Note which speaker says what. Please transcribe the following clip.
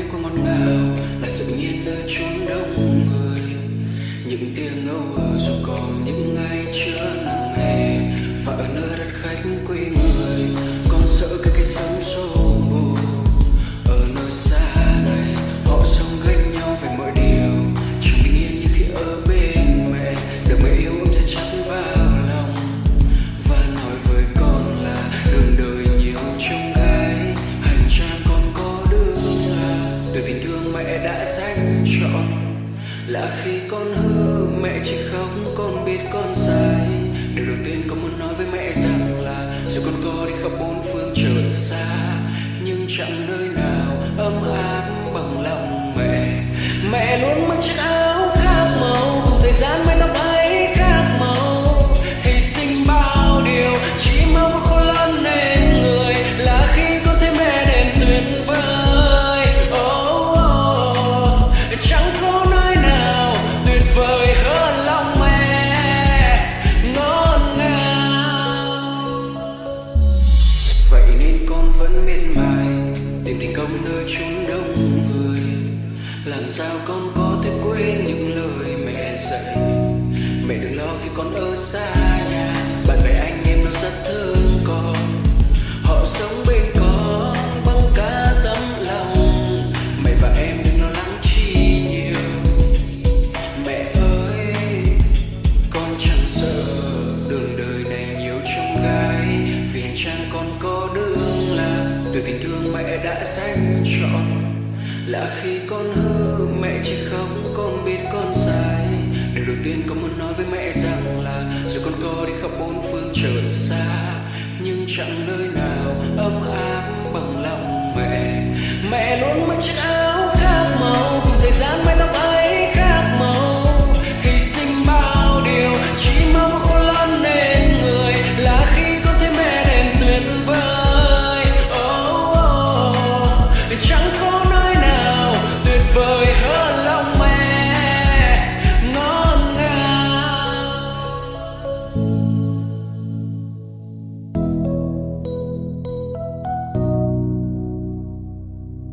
Speaker 1: mãi có ngọt ngào là sự nhiên nơi chốn đông người. Những tiếng ngâu ở dù còn những ngày chưa nắng hè và ở nơi đất khách quê người. Là khi con vẫn miệt mài, tìm thành công nơi chốn đông người. Làm sao con có thể quên những lời mẹ dạy? Mẹ đừng lo khi con ở xa. Xanh đã là khi con hư mẹ chỉ khóc, con biết con sai. Điều đầu tiên con muốn nói với mẹ rằng là dù con có đi khắp bốn phương trời xa, nhưng chẳng nơi nào